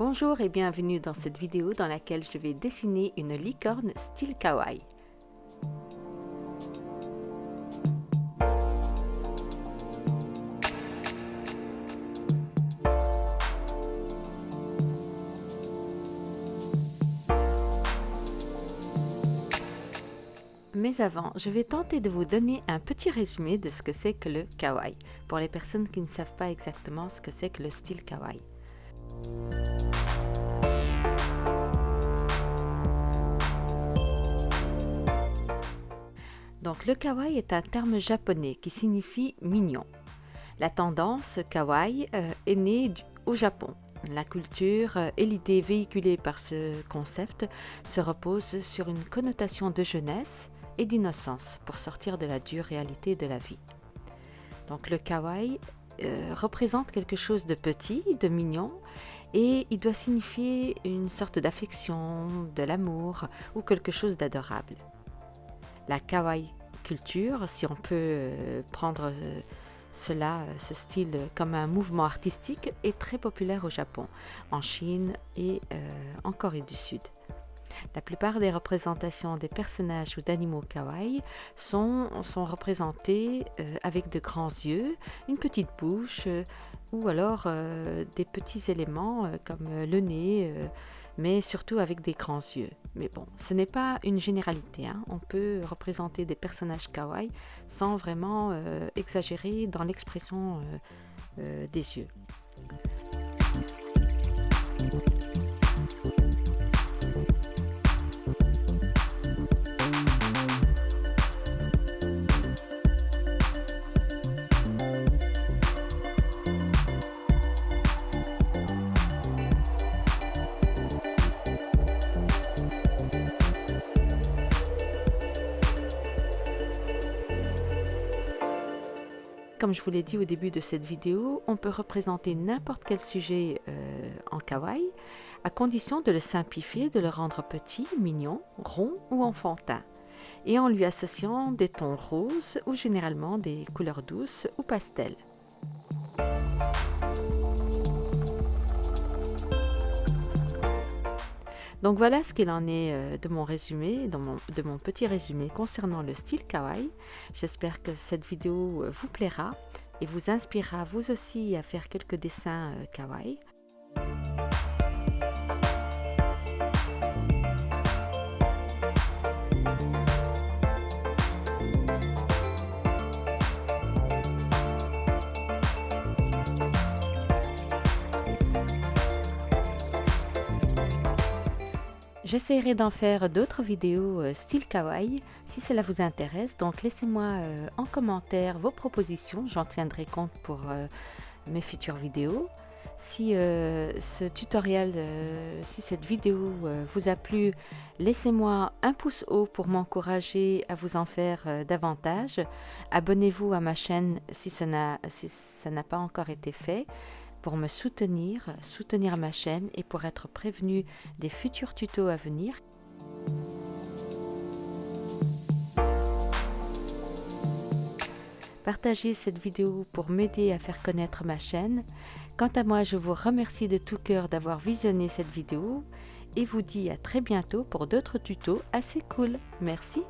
Bonjour et bienvenue dans cette vidéo dans laquelle je vais dessiner une licorne style kawaii. Mais avant, je vais tenter de vous donner un petit résumé de ce que c'est que le kawaii, pour les personnes qui ne savent pas exactement ce que c'est que le style kawaii. Donc le kawaii est un terme japonais qui signifie mignon. La tendance kawaii euh, est née au Japon. La culture euh, et l'idée véhiculée par ce concept se reposent sur une connotation de jeunesse et d'innocence pour sortir de la dure réalité de la vie. Donc le kawaii euh, représente quelque chose de petit, de mignon, et il doit signifier une sorte d'affection, de l'amour ou quelque chose d'adorable. La kawaii si on peut euh, prendre euh, cela, euh, ce style comme un mouvement artistique, est très populaire au Japon, en Chine et en Corée du Sud. La plupart des représentations des personnages ou d'animaux kawaii sont, sont représentées avec de grands yeux, une petite bouche ou alors des petits éléments comme le nez, mais surtout avec des grands yeux. Mais bon, ce n'est pas une généralité. Hein. On peut représenter des personnages kawaii sans vraiment euh, exagérer dans l'expression euh, euh, des yeux. Comme je vous l'ai dit au début de cette vidéo, on peut représenter n'importe quel sujet euh, en kawaii, à condition de le simplifier, de le rendre petit, mignon, rond ou enfantin, et en lui associant des tons roses ou généralement des couleurs douces ou pastel. Donc voilà ce qu'il en est euh, de mon résumé, de mon, petit résumé concernant le style kawaii. J'espère que cette vidéo euh, vous plaira et vous inspirera vous aussi à faire quelques dessins euh, kawaii. J'essaierai d'en faire d'autres vidéos euh, style kawaii si cela vous intéresse. Donc laissez-moi euh, en commentaire vos propositions, j'en tiendrai compte pour euh, mes futures vidéos. Si ce tutoriel, si cette vidéo vous a plu, laissez-moi un pouce haut pour m'encourager à vous en faire davantage. Abonnez-vous à ma chaîne si ça n'a pas encore été fait pour me soutenir, soutenir ma chaîne et pour être prévenu des futurs tutos à venir. Partagez cette vidéo pour m'aider à faire connaître ma chaîne. Quant à moi, je vous remercie de tout cœur d'avoir visionné cette vidéo et vous dis à très bientôt pour d'autres tutos assez cool. Merci